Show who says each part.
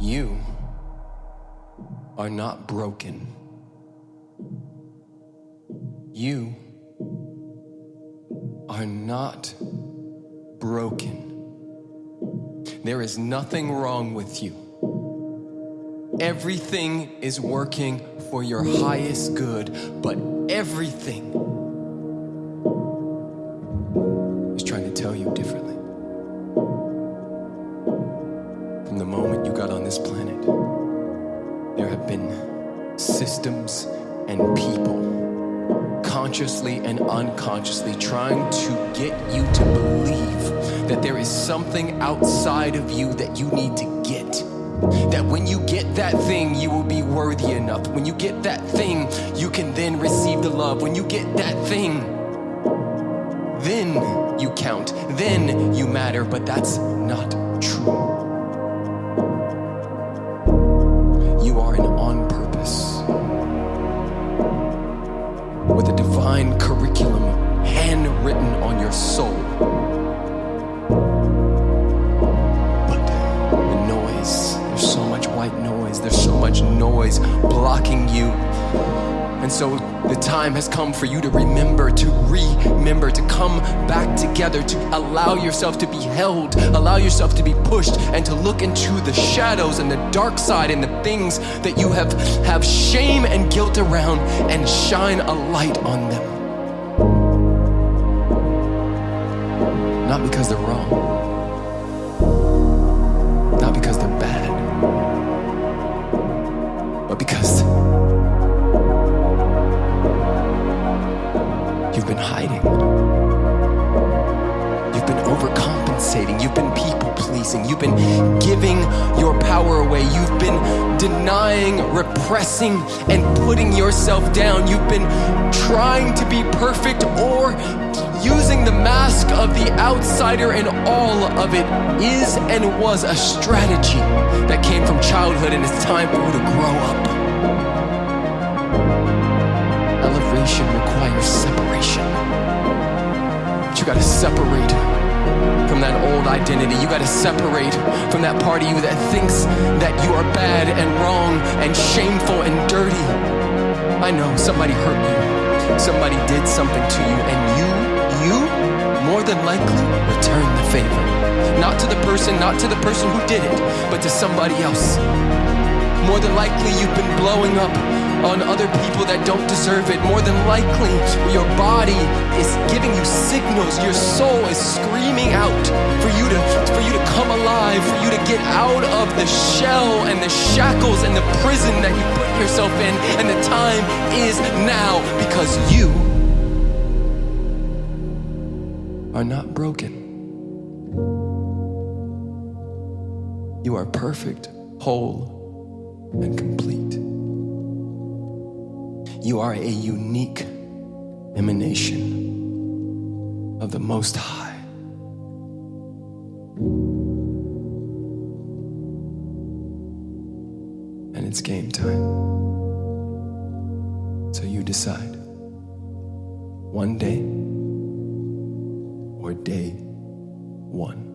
Speaker 1: You are not broken. You are not broken. There is nothing wrong with you. Everything is working for your highest good, but everything this planet, there have been systems and people consciously and unconsciously trying to get you to believe that there is something outside of you that you need to get. That when you get that thing, you will be worthy enough. When you get that thing, you can then receive the love. When you get that thing, then you count, then you matter, but that's not divine curriculum handwritten on your soul. But the noise, there's so much white noise, there's so much noise blocking you. And so the time has come for you to remember, to remember, to come back together, to allow yourself to be held, allow yourself to be pushed, and to look into the shadows and the dark side and the things that you have, have shame and guilt around and shine a light on them. Not because they're wrong, not because they're bad, but because You've been overcompensating. You've been people pleasing. You've been giving your power away. You've been denying, repressing, and putting yourself down. You've been trying to be perfect or using the mask of the outsider, and all of it is and was a strategy that came from childhood, and it's time for you to grow up. Elevation requires separation. But you gotta separate from that old identity. You gotta separate from that part of you that thinks that you are bad and wrong and shameful and dirty. I know somebody hurt you. Somebody did something to you, and you, you, more than likely, return the favor. Not to the person, not to the person who did it, but to somebody else. More than likely, you've been blowing up on other people that don't deserve it. More than likely, your body is giving Your soul is screaming out for you to for you to come alive, for you to get out of the shell and the shackles and the prison that you put yourself in. And the time is now because you are not broken. You are perfect, whole, and complete. You are a unique emanation of the Most High. And it's game time. So you decide one day or day one.